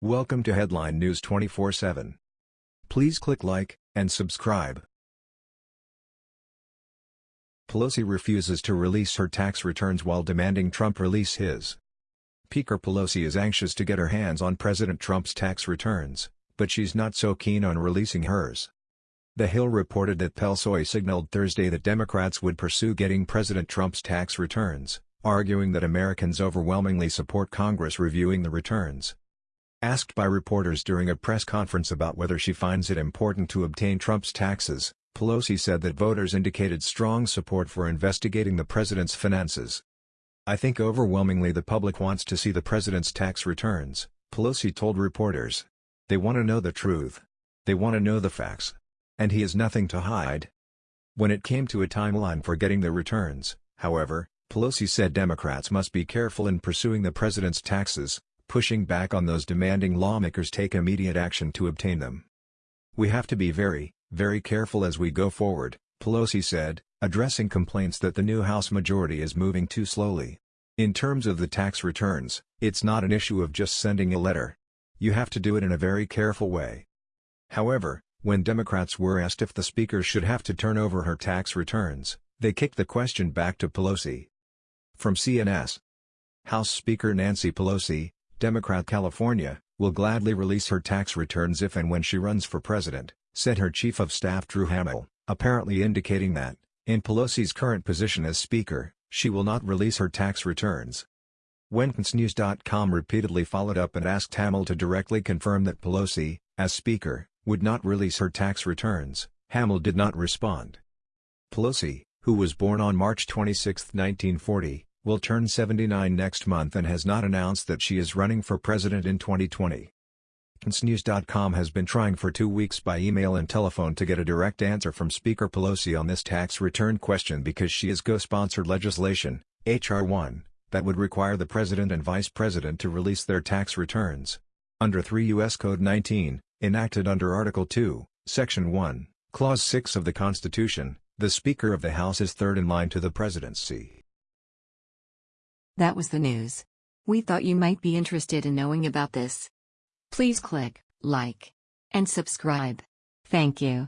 Welcome to Headline News 24/7. Please click like and subscribe. Pelosi refuses to release her tax returns while demanding Trump release his. Speaker Pelosi is anxious to get her hands on President Trump's tax returns, but she's not so keen on releasing hers. The Hill reported that Pelosi signaled Thursday that Democrats would pursue getting President Trump's tax returns, arguing that Americans overwhelmingly support Congress reviewing the returns. Asked by reporters during a press conference about whether she finds it important to obtain Trump's taxes, Pelosi said that voters indicated strong support for investigating the president's finances. I think overwhelmingly the public wants to see the president's tax returns, Pelosi told reporters. They want to know the truth. They want to know the facts. And he has nothing to hide. When it came to a timeline for getting the returns, however, Pelosi said Democrats must be careful in pursuing the president's taxes, pushing back on those demanding lawmakers take immediate action to obtain them. We have to be very, very careful as we go forward, Pelosi said, addressing complaints that the new House majority is moving too slowly. In terms of the tax returns, it's not an issue of just sending a letter. You have to do it in a very careful way. However, when Democrats were asked if the Speaker should have to turn over her tax returns, they kicked the question back to Pelosi. From CNS House Speaker Nancy Pelosi, Democrat California, will gladly release her tax returns if and when she runs for president, said her chief of staff Drew Hamill, apparently indicating that, in Pelosi's current position as Speaker, she will not release her tax returns. When CNSNews.com repeatedly followed up and asked Hamill to directly confirm that Pelosi, as Speaker, would not release her tax returns. Hamill did not respond. Pelosi, who was born on March 26, 1940, will turn 79 next month and has not announced that she is running for president in 2020. CNSNews.com has been trying for two weeks by email and telephone to get a direct answer from Speaker Pelosi on this tax return question because she has co-sponsored legislation, H.R. 1, that would require the president and vice president to release their tax returns. Under 3 U.S. Code 19, enacted under Article 2, Section 1, Clause 6 of the Constitution, the Speaker of the House is third in line to the presidency. That was the news. We thought you might be interested in knowing about this. Please click like and subscribe. Thank you.